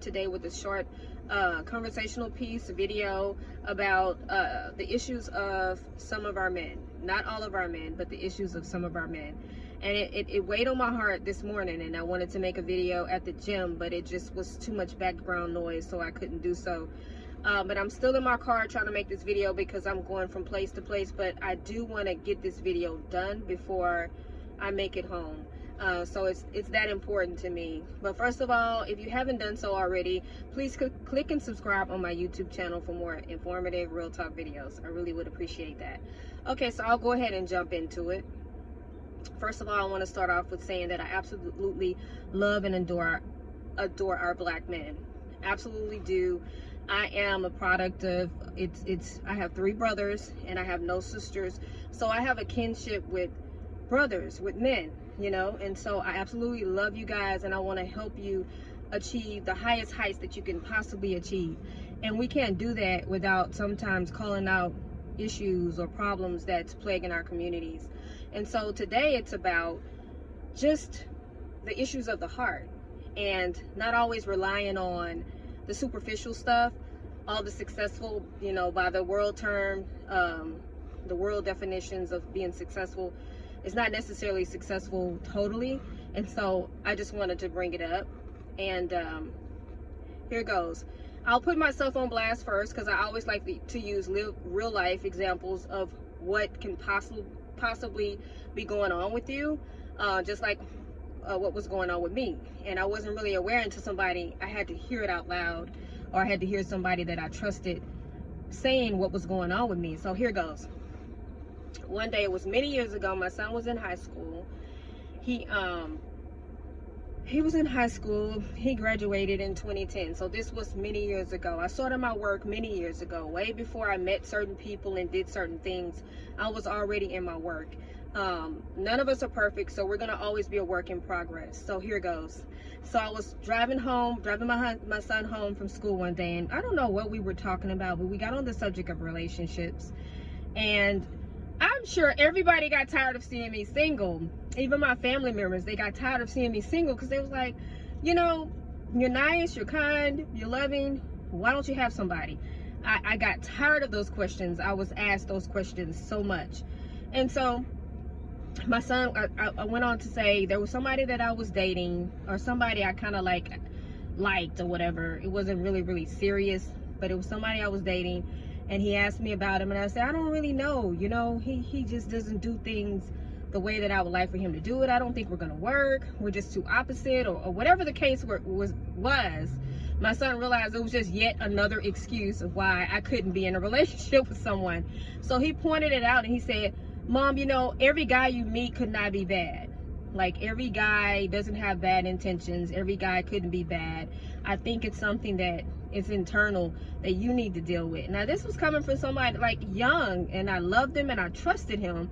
today with a short uh, conversational piece, video about uh, the issues of some of our men. Not all of our men, but the issues of some of our men. And it, it, it weighed on my heart this morning, and I wanted to make a video at the gym, but it just was too much background noise, so I couldn't do so. Uh, but I'm still in my car trying to make this video because I'm going from place to place, but I do want to get this video done before I make it home. Uh, so it's it's that important to me. But first of all if you haven't done so already please click and subscribe on my youtube channel for more informative real talk videos. I really would appreciate that. Okay so i'll go ahead and jump into it. First of all i want to start off with saying that i absolutely love and adore adore our black men. Absolutely do. I am a product of it's it's i have three brothers and i have no sisters. So i have a kinship with brothers with men you know? And so i absolutely love you guys and i want to help you achieve the highest heights that you can possibly achieve. And we can't do that without sometimes calling out issues or problems that's plaguing our communities. And so today it's about just the issues of the heart and not always relying on the superficial stuff. All the successful you know by the world term um, the world definitions of being successful it's not necessarily successful totally. And so i just wanted to bring it up. And um, here goes. I'll put myself on blast first because i always like to use real life examples of what can possibly possibly be going on with you uh, just like uh, what was going on with me. And i wasn't really aware until somebody i had to hear it out loud or i had to hear somebody that i trusted saying what was going on with me. So here goes one day it was many years ago my son was in high school. He um he was in high school. He graduated in 2010 so this was many years ago. I started my work many years ago way before i met certain people and did certain things. I was already in my work. Um, none of us are perfect so we're gonna always be a work in progress. So here goes. So i was driving home driving my my son home from school one day and i don't know what we were talking about but we got on the subject of relationships. And I'm sure everybody got tired of seeing me single. Even my family members, they got tired of seeing me single because they was like, you know, you're nice, you're kind, you're loving. Why don't you have somebody? I, I got tired of those questions. I was asked those questions so much. And so my son, I, I went on to say there was somebody that I was dating or somebody I kind of like liked or whatever. It wasn't really, really serious, but it was somebody I was dating and he asked me about him and I said I don't really know you know he he just doesn't do things the way that I would like for him to do it. I don't think we're gonna work. We're just too opposite or, or whatever the case were, was was. My son realized it was just yet another excuse of why I couldn't be in a relationship with someone. So he pointed it out and he said mom you know every guy you meet could not be bad. Like every guy doesn't have bad intentions. Every guy couldn't be bad I think it's something that is internal that you need to deal with. Now, this was coming from somebody like young, and I loved him and I trusted him.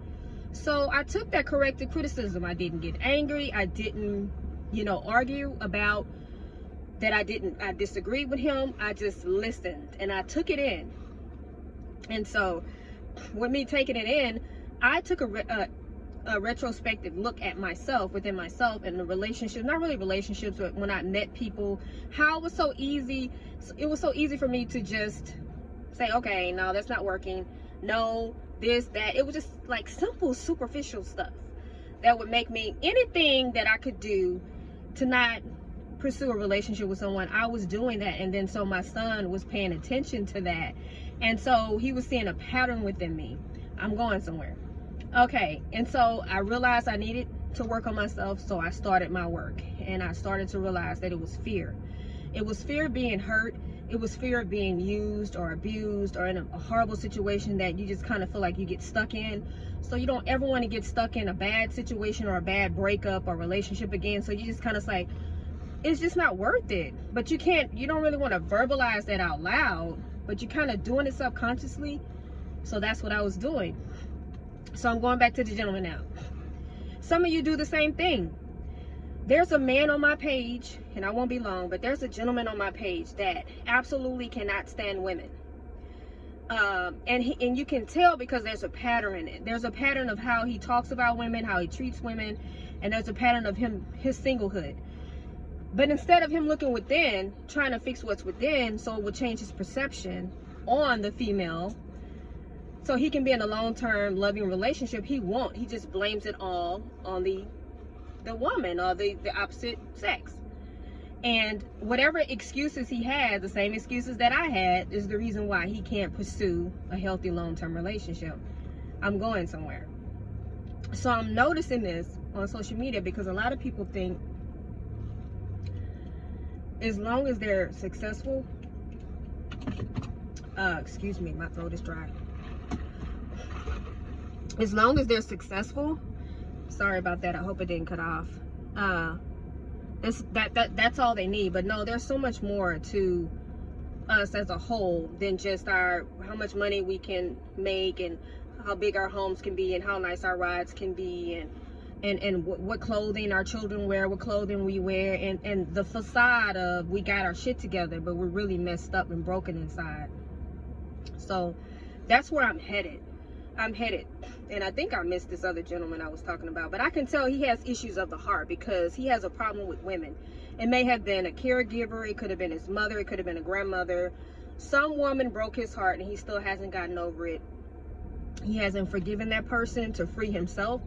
So I took that corrective criticism. I didn't get angry. I didn't, you know, argue about that I didn't, I disagreed with him. I just listened and I took it in. And so with me taking it in, I took a, a, a retrospective look at myself within myself and the relationships not really relationships but when i met people how it was so easy it was so easy for me to just say okay no that's not working. No this that. It was just like simple superficial stuff that would make me anything that i could do to not pursue a relationship with someone i was doing that. And then so my son was paying attention to that. And so he was seeing a pattern within me. I'm going somewhere okay and so i realized i needed to work on myself so i started my work and i started to realize that it was fear. It was fear of being hurt. It was fear of being used or abused or in a, horrible situation that you just kind of feel like you get stuck in. So you don't ever want to get stuck in a bad situation or a bad breakup or relationship again. So you just kind of like it's just not worth it. But you can't you don't really want to verbalize that out loud but you're kind of doing it subconsciously. So that's what i was doing so I'm going back to the gentleman now. Some of you do the same thing. There's a man on my page, and I won't be long, but there's a gentleman on my page that absolutely cannot stand women. Um, and he, and you can tell because there's a pattern in it. There's a pattern of how he talks about women, how he treats women, and there's a pattern of him his singlehood. But instead of him looking within, trying to fix what's within so it will change his perception on the female so he can be in a long-term loving relationship, he won't. He just blames it all on the the woman or the, the opposite sex. And whatever excuses he had, the same excuses that I had, is the reason why he can't pursue a healthy long-term relationship. I'm going somewhere. So I'm noticing this on social media because a lot of people think as long as they're successful, uh, excuse me, my throat is dry. As long as they're successful, sorry about that. I hope it didn't cut off. Uh, it's, that that that's all they need. But no, there's so much more to us as a whole than just our how much money we can make and how big our homes can be and how nice our rides can be and and and what clothing our children wear what clothing we wear and and the facade of we got our shit together but we're really messed up and broken inside so that's where i'm headed i'm headed. And i think i missed this other gentleman i was talking about but i can tell he has issues of the heart because he has a problem with women. It may have been a caregiver it could have been his mother it could have been a grandmother. Some woman broke his heart and he still hasn't gotten over it. He hasn't forgiven that person to free himself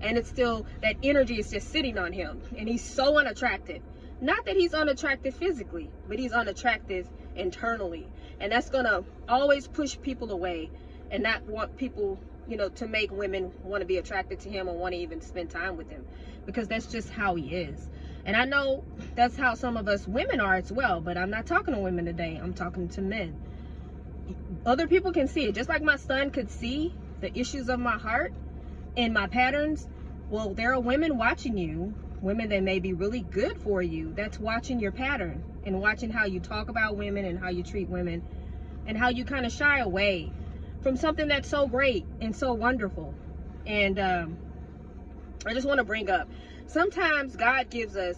and it's still that energy is just sitting on him and he's so unattractive. Not that he's unattractive physically but he's unattractive internally and that's gonna always push people away and not want people you know to make women want to be attracted to him or want to even spend time with him because that's just how he is. And i know that's how some of us women are as well but i'm not talking to women today i'm talking to men. Other people can see it just like my son could see the issues of my heart and my patterns well there are women watching you women that may be really good for you that's watching your pattern and watching how you talk about women and how you treat women and how you kind of shy away from something that's so great and so wonderful. And um, i just want to bring up sometimes god gives us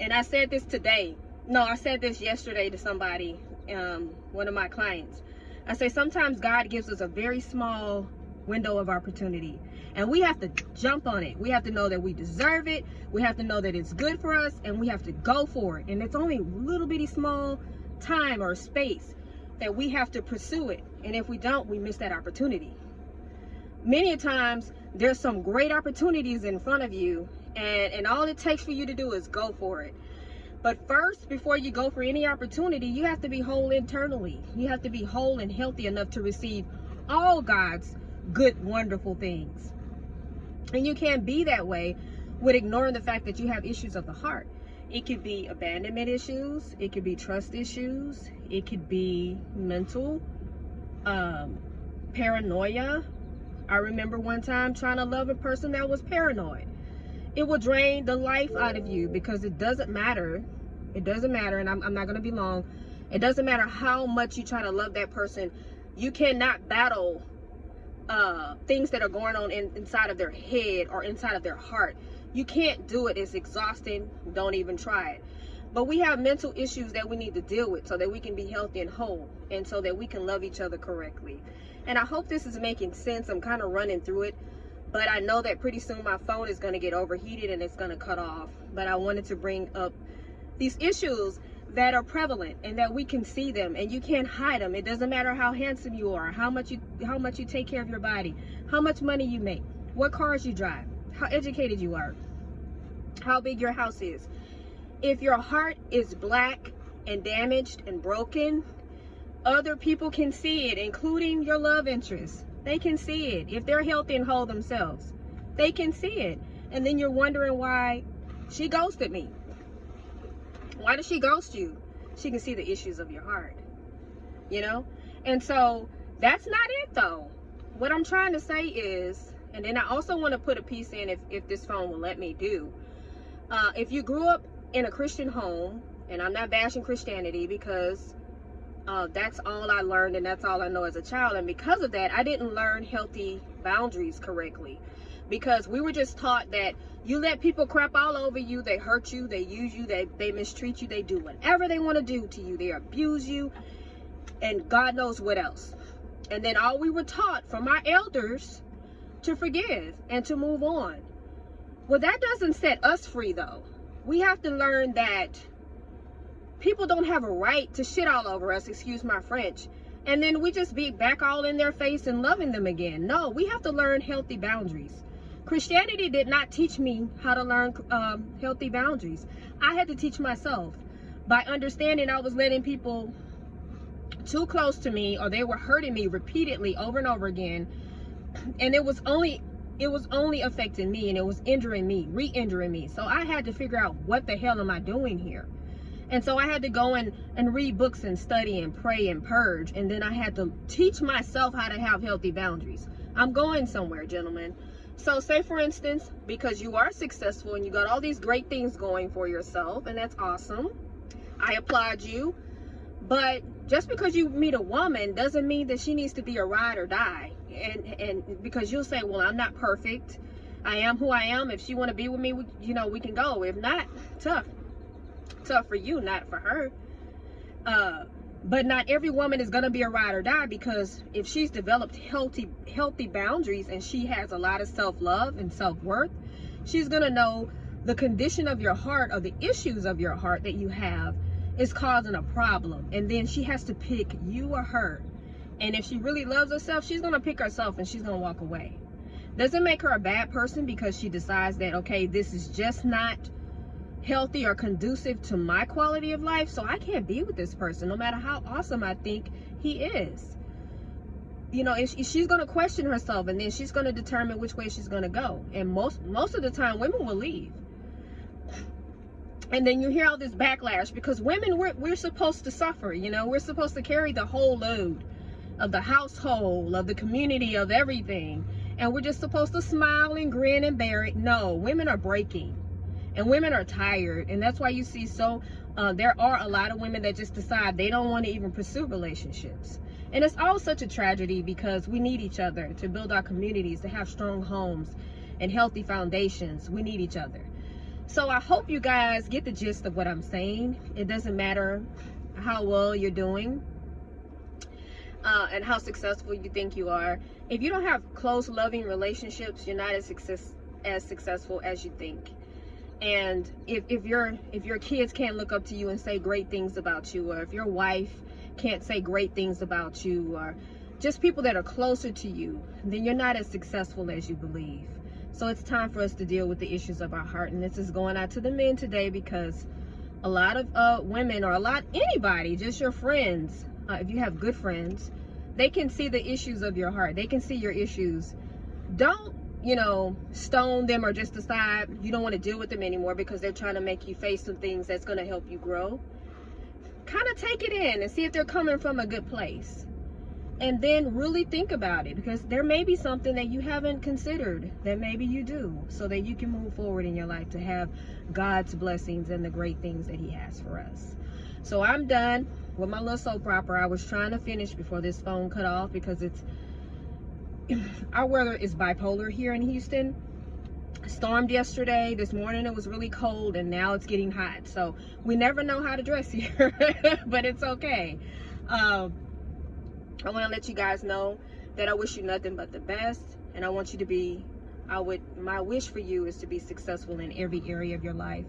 and i said this today no i said this yesterday to somebody um, one of my clients. I say sometimes god gives us a very small window of opportunity and we have to jump on it. We have to know that we deserve it. We have to know that it's good for us and we have to go for it. And it's only a little bitty small time or space that we have to pursue it and if we don't we miss that opportunity many times there's some great opportunities in front of you and and all it takes for you to do is go for it but first before you go for any opportunity you have to be whole internally you have to be whole and healthy enough to receive all god's good wonderful things and you can't be that way with ignoring the fact that you have issues of the heart. It could be abandonment issues. It could be trust issues. It could be mental um, paranoia. I remember one time trying to love a person that was paranoid. It will drain the life out of you because it doesn't matter. It doesn't matter, and I'm, I'm not going to be long. It doesn't matter how much you try to love that person. You cannot battle uh, things that are going on in, inside of their head or inside of their heart. You can't do it. It's exhausting. Don't even try it. But we have mental issues that we need to deal with so that we can be healthy and whole and so that we can love each other correctly. And I hope this is making sense. I'm kind of running through it, but I know that pretty soon my phone is going to get overheated and it's going to cut off. But I wanted to bring up these issues that are prevalent and that we can see them and you can't hide them it doesn't matter how handsome you are how much you how much you take care of your body how much money you make what cars you drive how educated you are how big your house is if your heart is black and damaged and broken other people can see it including your love interest they can see it if they're healthy and whole themselves they can see it and then you're wondering why she ghosted me why does she ghost you? She can see the issues of your heart. You know? And so that's not it though. What I'm trying to say is, and then I also want to put a piece in if, if this phone will let me do. Uh, if you grew up in a Christian home, and I'm not bashing Christianity because uh, that's all I learned and that's all I know as a child. And because of that, I didn't learn healthy boundaries correctly. Because we were just taught that you let people crap all over you they hurt you they use you they, they mistreat you they do whatever they want to do to you they abuse you and god knows what else. And then all we were taught from our elders to forgive and to move on. Well that doesn't set us free though we have to learn that people don't have a right to shit all over us, excuse my French. And then we just be back all in their face and loving them again. No, we have to learn healthy boundaries. Christianity did not teach me how to learn um, healthy boundaries. I had to teach myself by understanding I was letting people too close to me or they were hurting me repeatedly over and over again. And it was only it was only affecting me and it was injuring me, re-injuring me. So I had to figure out what the hell am I doing here? And so I had to go and, and read books and study and pray and purge. And then I had to teach myself how to have healthy boundaries. I'm going somewhere, gentlemen. So say for instance, because you are successful and you got all these great things going for yourself, and that's awesome. I applaud you. But just because you meet a woman doesn't mean that she needs to be a ride or die. And and because you'll say, well, I'm not perfect. I am who I am. If she want to be with me, you know, we can go. If not, tough tough for you, not for her. Uh, but not every woman is gonna be a ride or die because if she's developed healthy healthy boundaries and she has a lot of self-love and self-worth, she's gonna know the condition of your heart or the issues of your heart that you have is causing a problem. And then she has to pick you or her. And if she really loves herself, she's gonna pick herself and she's gonna walk away. Doesn't make her a bad person because she decides that okay, this is just not healthy or conducive to my quality of life so i can't be with this person no matter how awesome i think he is. You know if she's going to question herself and then she's going to determine which way she's going to go. And most most of the time women will leave. And then you hear all this backlash because women we're, we're supposed to suffer you know we're supposed to carry the whole load of the household of the community of everything. And we're just supposed to smile and grin and bear it. No women are breaking. And women are tired. And that's why you see so uh, there are a lot of women that just decide they don't want to even pursue relationships. And it's all such a tragedy because we need each other to build our communities to have strong homes and healthy foundations. We need each other. So i hope you guys get the gist of what i'm saying. It doesn't matter how well you're doing uh, and how successful you think you are. If you don't have close loving relationships you're not as success as successful as you think. And if, if your if your kids can't look up to you and say great things about you or if your wife can't say great things about you or just people that are closer to you then you're not as successful as you believe. So it's time for us to deal with the issues of our heart. And this is going out to the men today because a lot of uh, women or a lot anybody just your friends uh, if you have good friends they can see the issues of your heart they can see your issues don't you know, stone them or just decide you don't want to deal with them anymore because they're trying to make you face some things that's going to help you grow, kind of take it in and see if they're coming from a good place. And then really think about it because there may be something that you haven't considered that maybe you do so that you can move forward in your life to have God's blessings and the great things that He has for us. So I'm done with my little soap opera. I was trying to finish before this phone cut off because it's our weather is bipolar here in Houston. Stormed yesterday. This morning it was really cold and now it's getting hot. So we never know how to dress here, but it's okay. Um, I want to let you guys know that I wish you nothing but the best and I want you to be I would my wish for you is to be successful in every area of your life,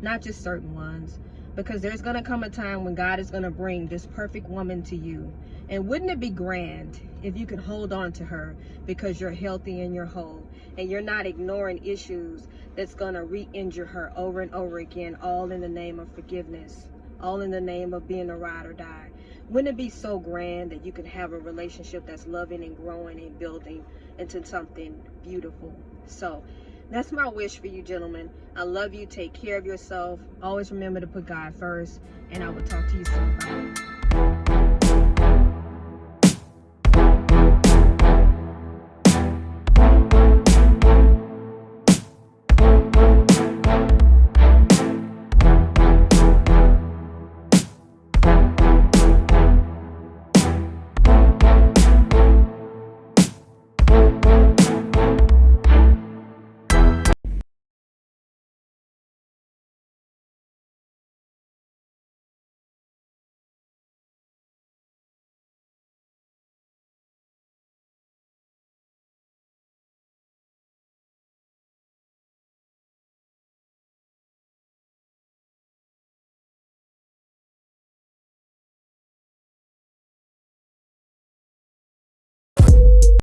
not just certain ones because there's going to come a time when God is going to bring this perfect woman to you. And wouldn't it be grand if you could hold on to her because you're healthy and you're whole and you're not ignoring issues that's going to re-injure her over and over again, all in the name of forgiveness, all in the name of being a ride or die. Wouldn't it be so grand that you can have a relationship that's loving and growing and building into something beautiful? So that's my wish for you, gentlemen. I love you. Take care of yourself. Always remember to put God first. And I will talk to you soon. Bye.